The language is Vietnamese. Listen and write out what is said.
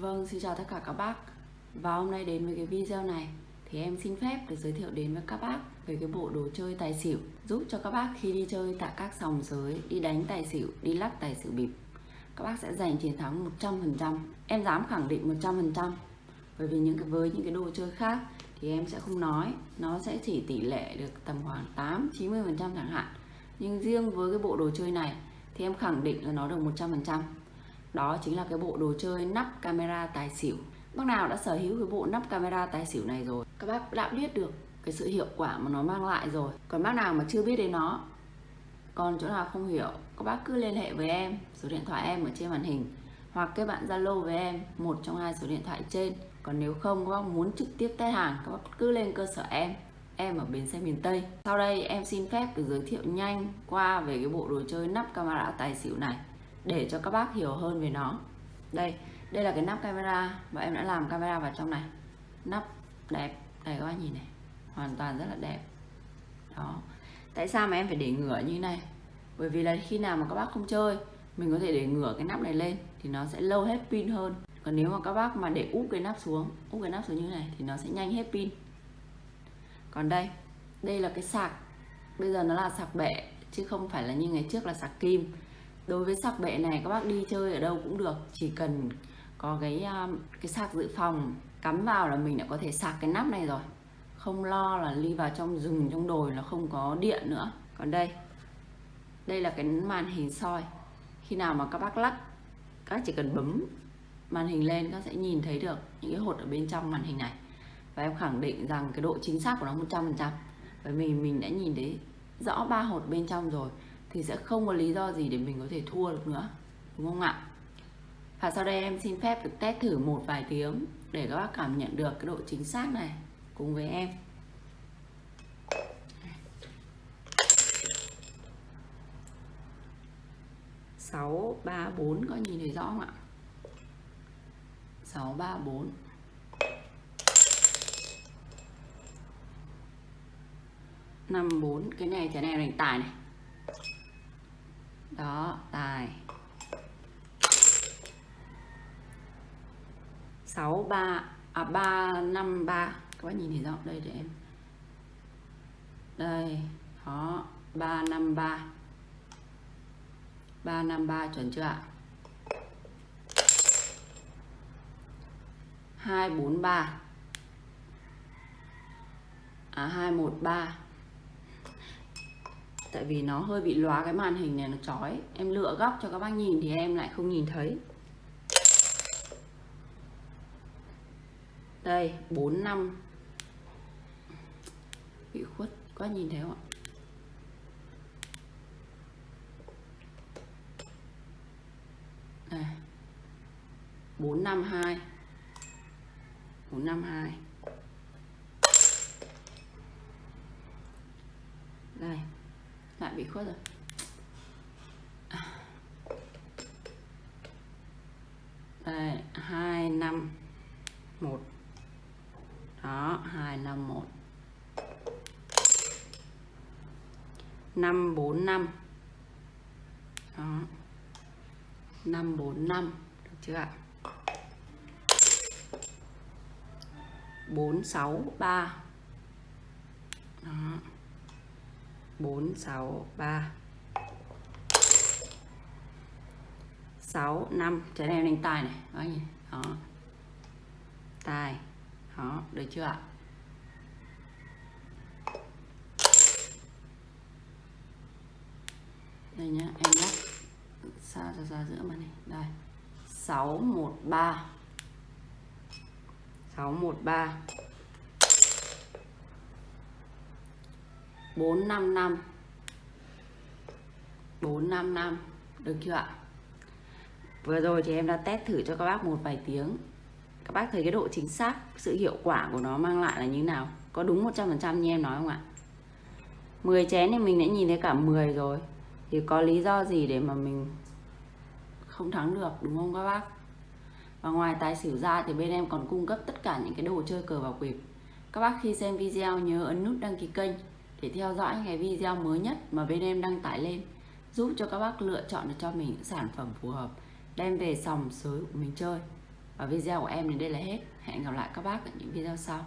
Vâng, xin chào tất cả các bác. Và hôm nay đến với cái video này Thì em xin phép được giới thiệu đến với các bác Về cái bộ đồ chơi tài xỉu Giúp cho các bác khi đi chơi tại các sòng giới Đi đánh tài xỉu, đi lắc tài xỉu bịp Các bác sẽ giành chiến thắng 100% Em dám khẳng định 100% Bởi vì những cái với những cái đồ chơi khác Thì em sẽ không nói. Nó sẽ chỉ tỷ lệ được tầm khoảng 8-90% chẳng hạn. Nhưng riêng với cái bộ đồ chơi này Thì em khẳng định là nó được 100% đó chính là cái bộ đồ chơi nắp camera tài xỉu. Bác nào đã sở hữu cái bộ nắp camera tài xỉu này rồi, Các bác đã biết được cái sự hiệu quả mà nó mang lại rồi. Còn bác nào mà chưa biết đến nó, Còn chỗ nào không hiểu, Các bác cứ liên hệ với em, Số điện thoại em ở trên màn hình, Hoặc các bạn Zalo với em, Một trong hai số điện thoại trên. Còn nếu không, các bác muốn trực tiếp test hàng, Các bác cứ lên cơ sở em Em ở bến xe miền Tây. Sau đây em xin phép được giới thiệu nhanh qua về cái bộ đồ chơi nắp camera tài xỉu này để cho các bác hiểu hơn về nó. Đây đây là cái nắp camera và em đã làm camera vào trong này. Nắp đẹp, đây các bác nhìn này, hoàn toàn rất là đẹp. Đó. Tại sao mà em phải để ngửa như thế này? Bởi vì là khi nào mà các bác không chơi, mình có thể để ngửa cái nắp này lên thì nó sẽ lâu hết pin hơn. Còn nếu mà các bác mà để úp cái nắp xuống, úp cái nắp xuống như này thì nó sẽ nhanh hết pin. Còn đây đây là cái sạc. Bây giờ nó là sạc bệ chứ không phải là như ngày trước là sạc kim đối với sạc bệ này, các bác đi chơi ở đâu cũng được. Chỉ cần có cái à, cái sạc dự phòng cắm vào là mình đã có thể sạc cái nắp này rồi. Không lo là đi vào trong rừng, trong đồi là không có điện nữa. Còn đây đây là cái màn hình soi. Khi nào mà các bác lắc, các chỉ cần bấm màn hình lên, các sẽ nhìn thấy được những cái hột ở bên trong màn hình này. Và em khẳng định rằng cái độ chính xác của nó 100% bởi vì mình đã nhìn thấy rõ ba hột bên trong rồi thì sẽ không có lý do gì để mình có thể thua được nữa, đúng không ạ? Và sau đây em xin phép được test thử một vài tiếng để các bác cảm nhận được cái độ chính xác này cùng với em. Sáu, ba, bốn có nhìn thấy rõ không ạ? Sáu, ba, bốn. Năm, bốn, cái này cái này là tài này đó, tài. Sáu, ba à ba, năm, ba. Các bác nhìn thấy rõ đây để em. Đây đó ba, năm, ba. Ba, năm, ba, chuẩn chưa ạ? Hai, bốn, ba. À hai, một, ba tại vì nó hơi bị lóa cái màn hình này, nó chói. Em lựa góc cho các bác nhìn thì em lại không nhìn thấy. Đây 4 năm. Bị khuất, có nhìn thấy không ạ? Đây. 452 452 đây bị khuất rồi. Đây, hai, năm, một. Đó, hai, năm, một. Năm, bốn, năm. Đó. Năm, bốn, năm. Được chưa ạ? Bốn, sáu, ba. Đó. 4 6 3 6 5 trái này đánh tài này. Đó nhỉ đó. Tài. Đó, được chưa ạ? Đây nhá, em lắc xa ra ra giữa mà này? Đây. 613 613 455 455 được chưa ạ? Vừa rồi thì em đã test thử cho các bác một vài tiếng. Các bác thấy cái độ chính xác, Sự hiệu quả của nó mang lại là như nào? Có đúng 100% như em nói không ạ? 10 chén thì mình đã nhìn thấy cả 10 rồi. Thì có lý do gì để mà mình Không thắng được, đúng không các bác? Và ngoài tài xỉu ra thì bên em còn cung cấp tất cả những cái đồ chơi cờ bạc bịp Các bác khi xem video nhớ ấn nút đăng ký kênh để theo dõi cái video mới nhất mà bên em đăng tải lên, giúp cho các bác lựa chọn được cho mình những sản phẩm phù hợp, đem về sòng sới của mình chơi Và video của em đến đây là hết. Hẹn gặp lại các bác ở những video sau.